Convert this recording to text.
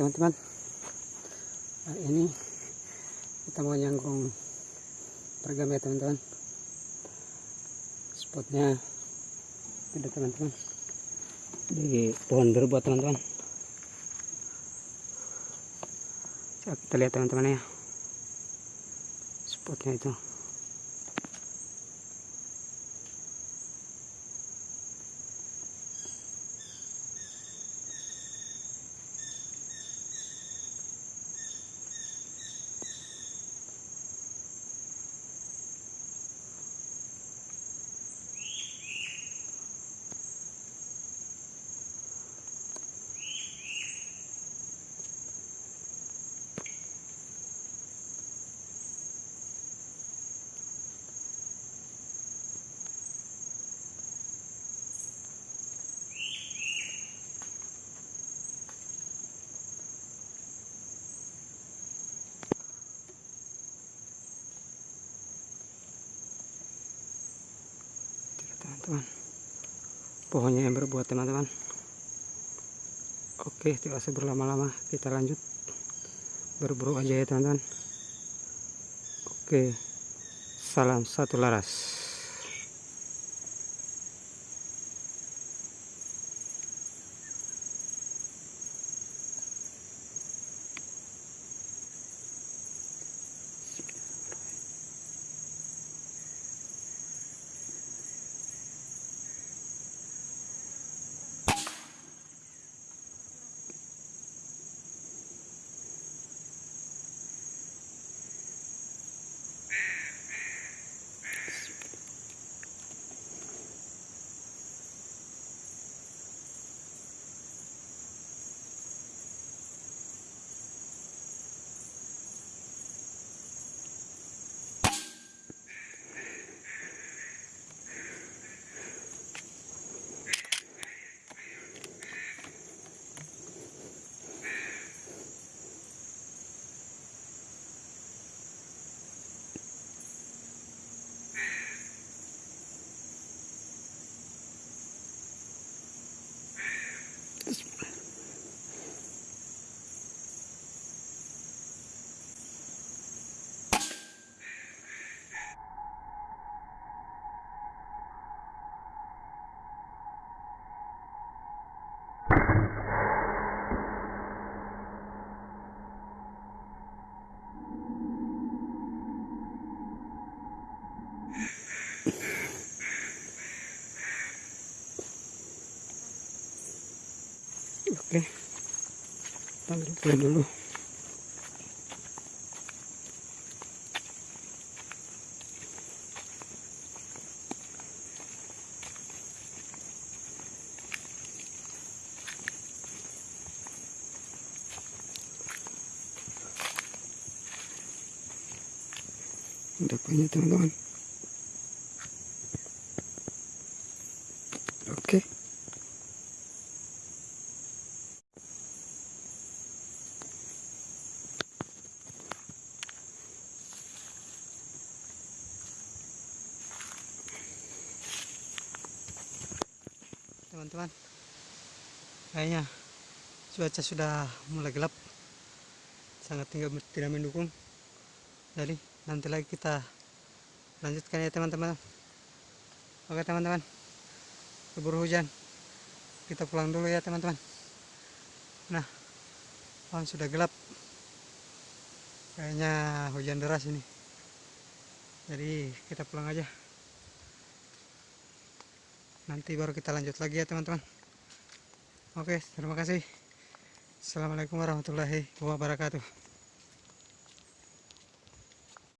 teman-teman. Nah, ini kita mau nyangkung pergam ya teman-teman. Spotnya ada teman-teman. Di pohon berbuat teman-teman. Kita lihat teman-teman ya. Spotnya itu teman-teman. Pohonnya yang berbuat teman-teman. Oke tidak usah berlama-lama. Kita lanjut. Berburu aja ya teman-teman. Oke. Salam satu laras guys. Oke. Play dulu. Depannya teman-teman oke teman-teman. Kayaknya cuaca sudah mulai gelap. Sangat tinggal tidak mendukung. Jadi nanti lagi kita lanjutkan ya teman-teman. Oke teman-teman. Keburu hujan. Kita pulang dulu ya teman-teman. Nah pohon sudah gelap. Kayaknya hujan deras ini. Jadi kita pulang aja nanti baru kita lanjut lagi ya teman-teman. Oke terima kasih. Assalamualaikum warahmatullahi wabarakatuh